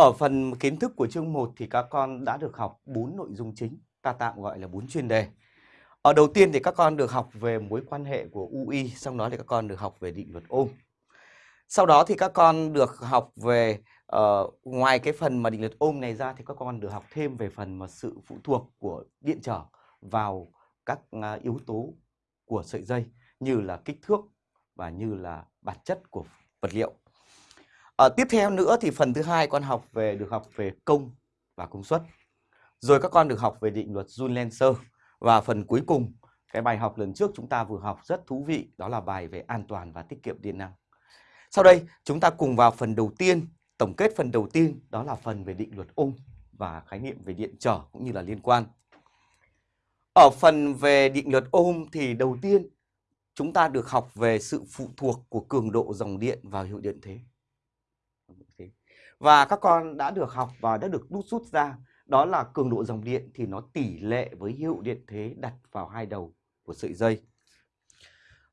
Ở phần kiến thức của chương 1 thì các con đã được học 4 nội dung chính, ta tạm gọi là 4 chuyên đề. Ở đầu tiên thì các con được học về mối quan hệ của UI, sau đó thì các con được học về định luật ôm. Sau đó thì các con được học về uh, ngoài cái phần mà định luật ôm này ra thì các con được học thêm về phần mà sự phụ thuộc của điện trở vào các uh, yếu tố của sợi dây như là kích thước và như là bản chất của vật liệu. À, tiếp theo nữa thì phần thứ hai con học về được học về công và công suất. Rồi các con được học về định luật Joule-Lenser và phần cuối cùng cái bài học lần trước chúng ta vừa học rất thú vị đó là bài về an toàn và tiết kiệm điện năng. Sau đây chúng ta cùng vào phần đầu tiên, tổng kết phần đầu tiên đó là phần về định luật ôm và khái niệm về điện trở cũng như là liên quan. Ở phần về định luật ôm thì đầu tiên chúng ta được học về sự phụ thuộc của cường độ dòng điện vào hiệu điện thế. Và các con đã được học và đã được đút rút ra đó là cường độ dòng điện thì nó tỷ lệ với hiệu điện thế đặt vào hai đầu của sợi dây.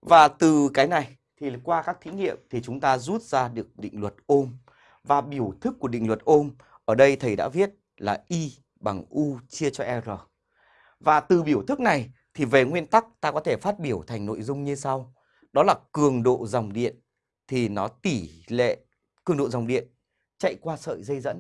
Và từ cái này thì qua các thí nghiệm thì chúng ta rút ra được định luật ôm. Và biểu thức của định luật ôm ở đây thầy đã viết là I bằng U chia cho R. Và từ biểu thức này thì về nguyên tắc ta có thể phát biểu thành nội dung như sau. Đó là cường độ dòng điện thì nó tỷ lệ, cường độ dòng điện chạy qua sợi dây dẫn.